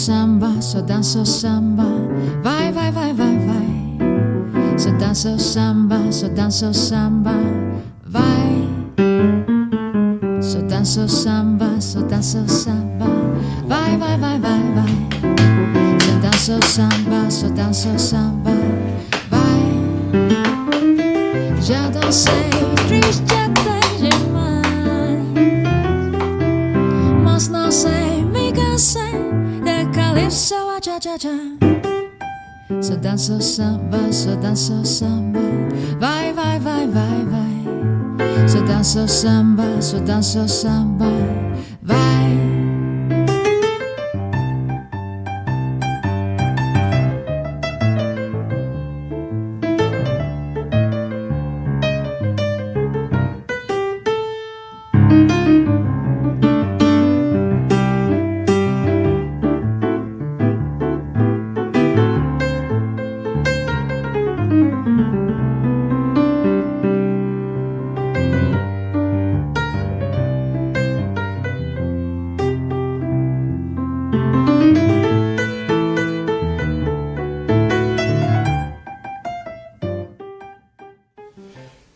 samba, so danzo samba. Vai, vai, vai, vai, vai. So danzo samba, so danzo samba. Vai. So danzo samba, so danzo samba. Vai, vai, vai, vai, vai. So danzo samba, so danzo samba. Vai. Já dancei triste cha cha cha. So danço samba, so danço samba. Vai, vai, vai, vai, vai. So danço samba, so danço samba. Vai.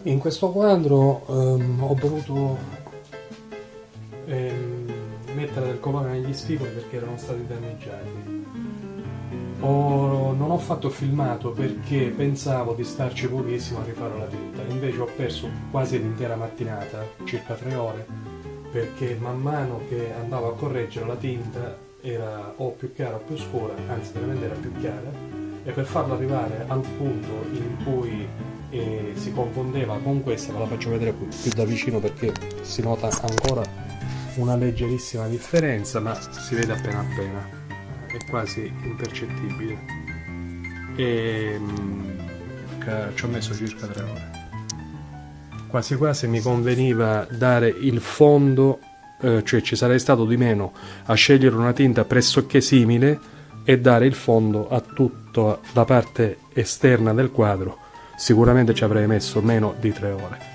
In questo quadro ehm, ho voluto ehm, mettere del colore negli spigoli perché erano stati danneggiati. Ho- non ho fatto filmato perché pensavo di starci pochissimo a rifare la tinta, invece ho perso quasi l'intera mattinata, circa tre ore, perché man mano che andavo a correggere la tinta era o più chiara o più scura, anzi veramente era più chiara, e per farla arrivare al punto in cui eh, si confondeva con questa, ve la faccio vedere più, più da vicino perché si nota ancora una leggerissima differenza, ma si vede appena appena, è quasi impercettibile. E mm, ci ho messo circa tre ore. Quasi quasi mi conveniva dare il fondo, eh, cioè ci sarei stato di meno a scegliere una tinta pressoché simile e dare il fondo a tutta la parte esterna del quadro. Sicuramente ci avrei messo meno di tre ore.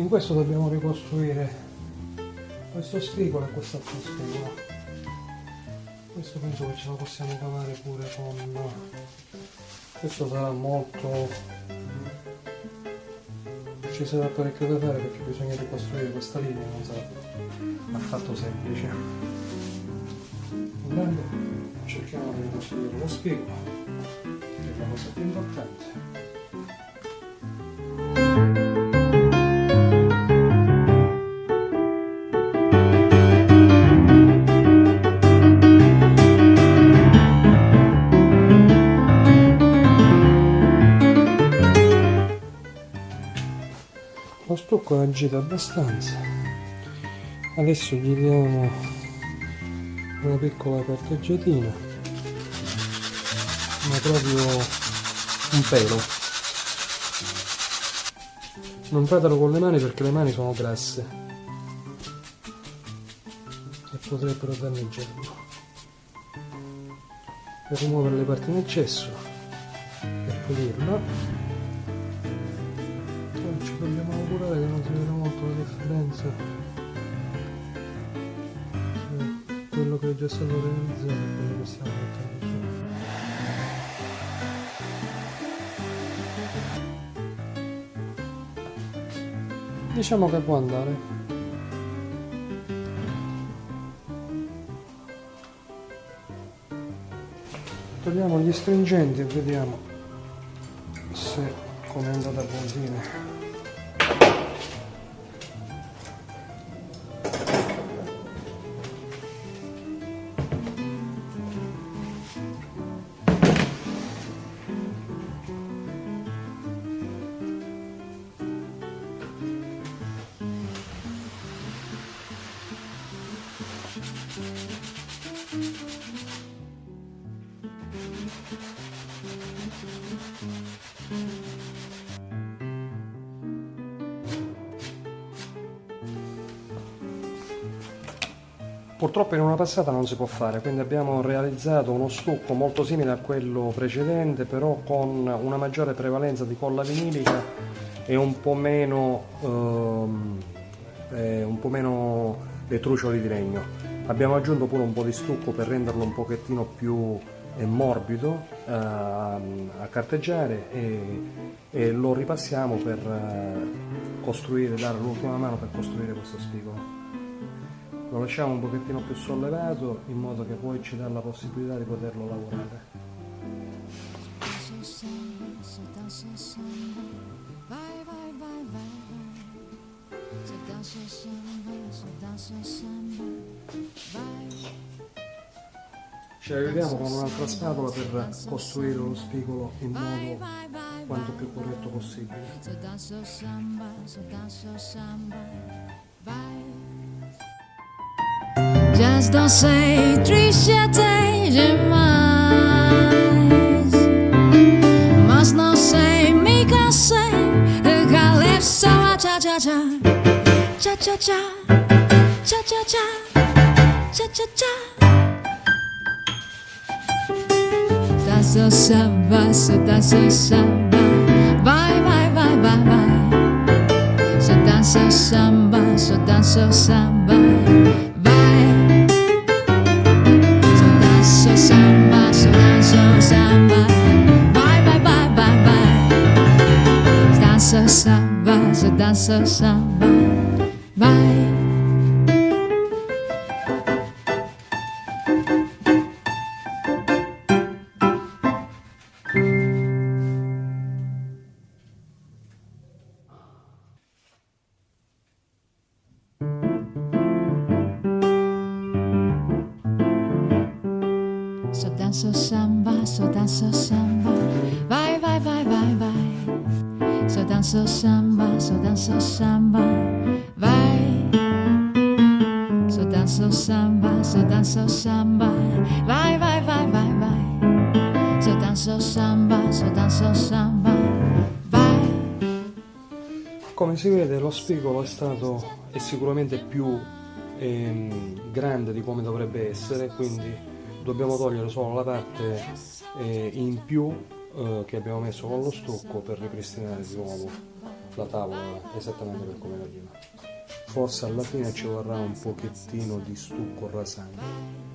In questo dobbiamo ricostruire questo spigolo e quest'altro spigolo. Questo penso che ce la possiamo cavare pure con... Questo sarà molto... Ci sarà parecchio da fare perché bisogna ricostruire questa linea, non sarà affatto semplice. Intanto cerchiamo di ricostruire lo spigolo, che è la cosa più importante. Lo stucco è agito abbastanza. Adesso gli diamo una piccola carteggiatina, ma proprio un pelo. Non fatelo con le mani perché le mani sono grasse e potrebbero danneggiarlo. Per rimuovere le parti in eccesso e pulirla la differenza tra quello che è già stato realizzato e quello che stiamo mettendo su. Diciamo che può andare. Togliamo gli stringenti e vediamo se come è andata a buon fine. Purtroppo in una passata non si può fare, quindi abbiamo realizzato uno stucco molto simile a quello precedente, però con una maggiore prevalenza di colla vinilica e un po' meno, ehm, eh, un po meno le trucioli di legno. Abbiamo aggiunto pure un po' di stucco per renderlo un pochettino più eh, morbido eh, a carteggiare e, e, lo ripassiamo per eh, costruire, dare l'ultima mano per costruire questo spigolo lo lasciamo un pochettino più sollevato in modo che poi ci dà la possibilità di poterlo lavorare. Ci aiutiamo con un'altra spatola per costruire lo spigolo in modo quanto più corretto possibile não sei, triste até demais. Mas não sei, me cansei de calef só a tcha tcha tcha. Tcha tcha tcha, tcha tcha tcha, tcha tcha tcha. Tá só samba, só tá só samba, vai, vai, vai, vai, vai. Só tá dança samba, só tá dança samba. So dança samba, so dança samba, vai, vai, vai, vai, vai. So dança samba, so dança samba, vai. So dança samba, so dança samba, vai, vai, vai, vai, vai. So dança samba, so dança samba, vai. Come si vede lo spigolo è stato è sicuramente più ehm, grande di come dovrebbe essere, quindi dobbiamo togliere solo la parte eh, in più eh, che abbiamo messo con lo stucco per ripristinare di nuovo la tavola esattamente per come era prima. Forse alla fine ci vorrà un pochettino di stucco rasante.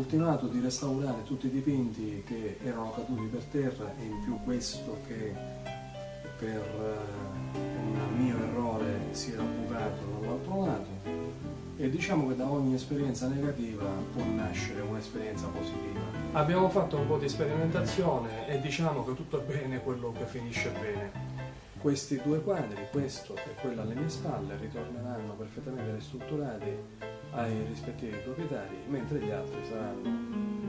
ultimato di restaurare tutti i dipinti che erano caduti per terra e in più questo che per eh, un mio errore si era bucato dall'altro lato e diciamo che da ogni esperienza negativa può nascere un'esperienza positiva. Abbiamo fatto un po' di sperimentazione e diciamo che tutto è bene quello che finisce bene. Questi due quadri, questo e quello alle mie spalle, ritorneranno perfettamente ristrutturati ai rispettivi proprietari, mentre gli altri saranno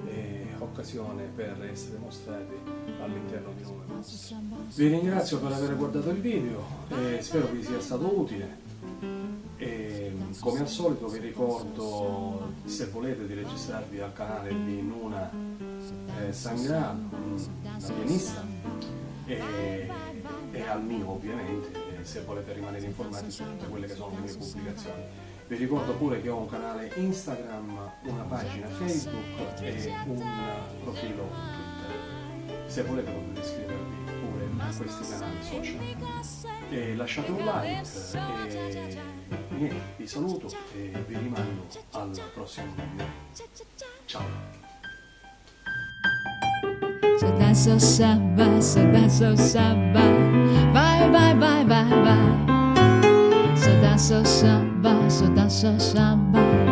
eh, occasione per essere mostrati all'interno di nuove mostre. Vi ringrazio per aver guardato il video e spero vi sia stato utile. E, come al solito vi ricordo se volete di registrarvi al canale di Nuna eh, Sangra, la pianista, e, e al mio ovviamente, se volete rimanere informati su tutte quelle che sono le mie pubblicazioni. Vi ricordo pure che ho un canale Instagram, una pagina Facebook e un profilo Twitter. Se volete potete iscrivervi pure a questi canali social. E lasciate un like e niente, vi saluto e vi rimando al prossimo video. Ciao! Så dansa samba, så dansa samba Vai, vai, vai, vai, vai Så dansa samba, Βάστο, τα.